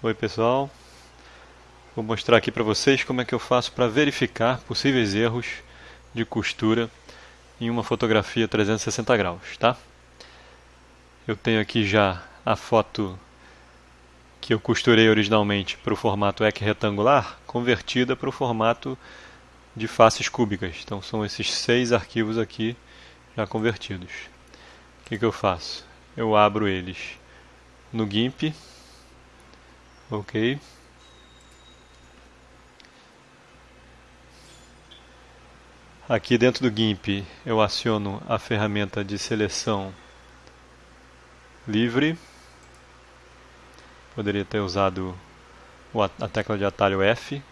Oi pessoal, vou mostrar aqui para vocês como é que eu faço para verificar possíveis erros de costura em uma fotografia 360 graus, tá? Eu tenho aqui já a foto que eu costurei originalmente para o formato EC retangular, convertida para o formato de faces cúbicas. Então são esses seis arquivos aqui já convertidos. O que, que eu faço? Eu abro eles no GIMP ok. Aqui dentro do GIMP eu aciono a ferramenta de seleção livre. Poderia ter usado a tecla de atalho F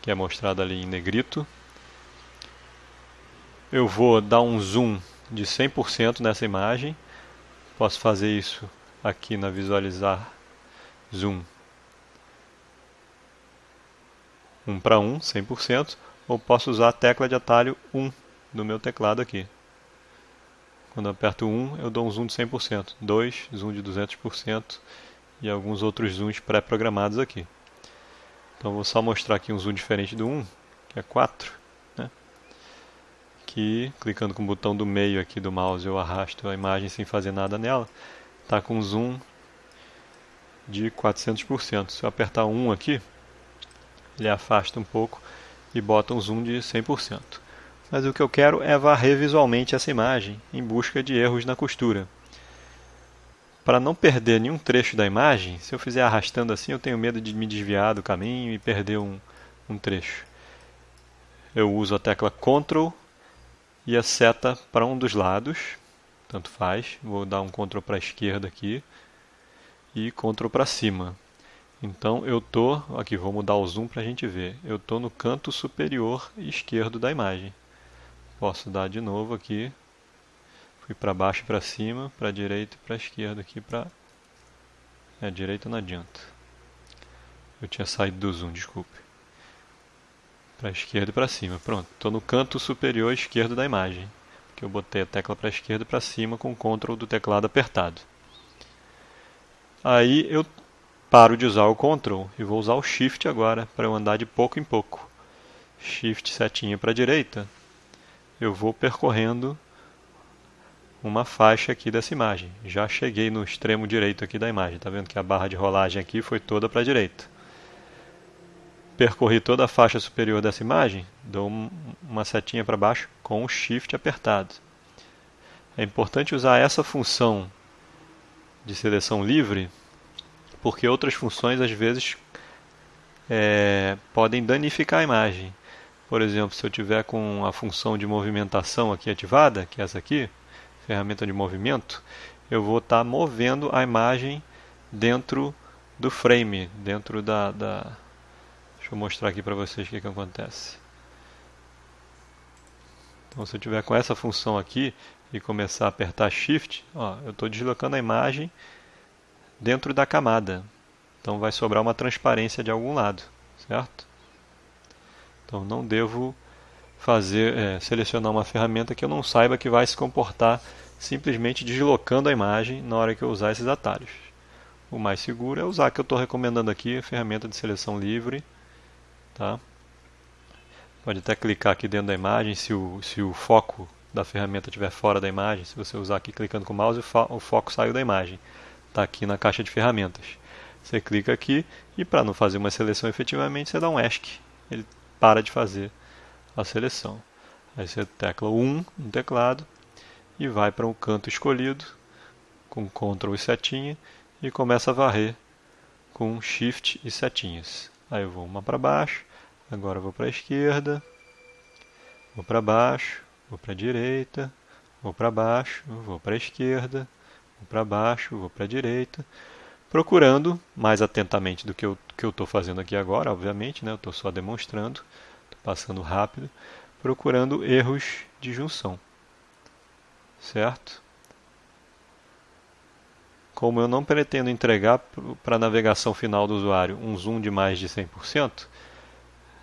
que é mostrada ali em negrito. Eu vou dar um zoom de 100% nessa imagem. Posso fazer isso aqui na visualizar zoom 1 para 1, 100%, ou posso usar a tecla de atalho 1 do meu teclado aqui. Quando aperto 1, eu dou um zoom de 100%, 2, zoom de 200% e alguns outros zooms pré-programados aqui. Então vou só mostrar aqui um zoom diferente do 1, que é 4. Né? Que, clicando com o botão do meio aqui do mouse, eu arrasto a imagem sem fazer nada nela. Está com um zoom de 400%. Se eu apertar 1 aqui, ele afasta um pouco e bota um zoom de 100%. Mas o que eu quero é varrer visualmente essa imagem em busca de erros na costura. Para não perder nenhum trecho da imagem, se eu fizer arrastando assim, eu tenho medo de me desviar do caminho e perder um, um trecho. Eu uso a tecla Ctrl e a seta para um dos lados, tanto faz. Vou dar um Ctrl para a esquerda aqui e Ctrl para cima. Então eu tô, aqui vou mudar o zoom para a gente ver, eu estou no canto superior esquerdo da imagem. Posso dar de novo aqui, fui para baixo e para cima, para direita e para esquerda aqui para... É, direita não adianta. Eu tinha saído do zoom, desculpe. Para esquerda e para cima, pronto. Estou no canto superior esquerdo da imagem, que eu botei a tecla para esquerda e para cima com o CTRL do teclado apertado. Aí eu paro de usar o Ctrl e vou usar o Shift agora para eu andar de pouco em pouco. Shift setinha para a direita, eu vou percorrendo uma faixa aqui dessa imagem. Já cheguei no extremo direito aqui da imagem. Está vendo que a barra de rolagem aqui foi toda para a direita. Percorri toda a faixa superior dessa imagem, dou uma setinha para baixo com o Shift apertado. É importante usar essa função de seleção livre porque outras funções às vezes é, podem danificar a imagem. Por exemplo, se eu tiver com a função de movimentação aqui ativada, que é essa aqui, ferramenta de movimento, eu vou estar tá movendo a imagem dentro do frame, dentro da, da... Deixa eu mostrar aqui para vocês o que, que acontece. Então, se eu tiver com essa função aqui e começar a apertar Shift, ó, eu estou deslocando a imagem dentro da camada. Então vai sobrar uma transparência de algum lado, certo? Então não devo fazer é, selecionar uma ferramenta que eu não saiba que vai se comportar simplesmente deslocando a imagem na hora que eu usar esses atalhos. O mais seguro é usar que eu estou recomendando aqui, a ferramenta de seleção livre. Tá? Pode até clicar aqui dentro da imagem, se o, se o foco da ferramenta estiver fora da imagem, se você usar aqui clicando com o mouse, o, fo o foco saiu da imagem está aqui na caixa de ferramentas. Você clica aqui e para não fazer uma seleção efetivamente, você dá um ESC. Ele para de fazer a seleção. Aí você tecla 1 no teclado e vai para um canto escolhido com Ctrl e setinha e começa a varrer com Shift e setinhas. Aí eu vou uma para baixo, agora vou para a esquerda, vou para baixo, vou para a direita, vou para baixo, vou para a esquerda, vou para baixo, vou para a direita, procurando mais atentamente do que eu estou fazendo aqui agora, obviamente, né? eu estou só demonstrando, estou passando rápido, procurando erros de junção, certo? Como eu não pretendo entregar para a navegação final do usuário um zoom de mais de 100%,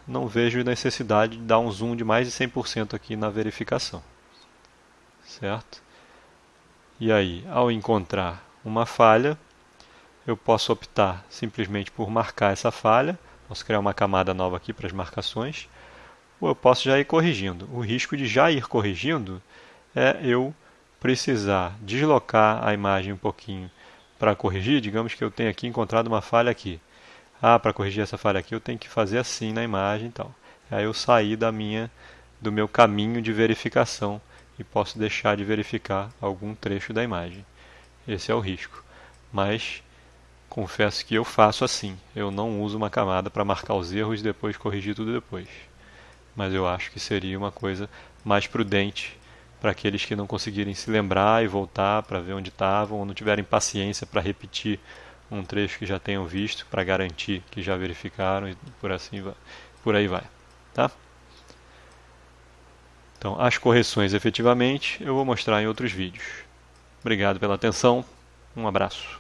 não vejo necessidade de dar um zoom de mais de 100% aqui na verificação, certo? E aí, ao encontrar uma falha, eu posso optar simplesmente por marcar essa falha, posso criar uma camada nova aqui para as marcações, ou eu posso já ir corrigindo. O risco de já ir corrigindo é eu precisar deslocar a imagem um pouquinho para corrigir, digamos que eu tenha aqui encontrado uma falha aqui. Ah, para corrigir essa falha aqui eu tenho que fazer assim na imagem e tal. Aí eu saí da minha, do meu caminho de verificação e posso deixar de verificar algum trecho da imagem. Esse é o risco. Mas confesso que eu faço assim. Eu não uso uma camada para marcar os erros e depois corrigir tudo depois. Mas eu acho que seria uma coisa mais prudente para aqueles que não conseguirem se lembrar e voltar para ver onde estavam ou não tiverem paciência para repetir um trecho que já tenham visto para garantir que já verificaram e por assim vai, por aí vai, tá? Então, as correções efetivamente eu vou mostrar em outros vídeos. Obrigado pela atenção, um abraço.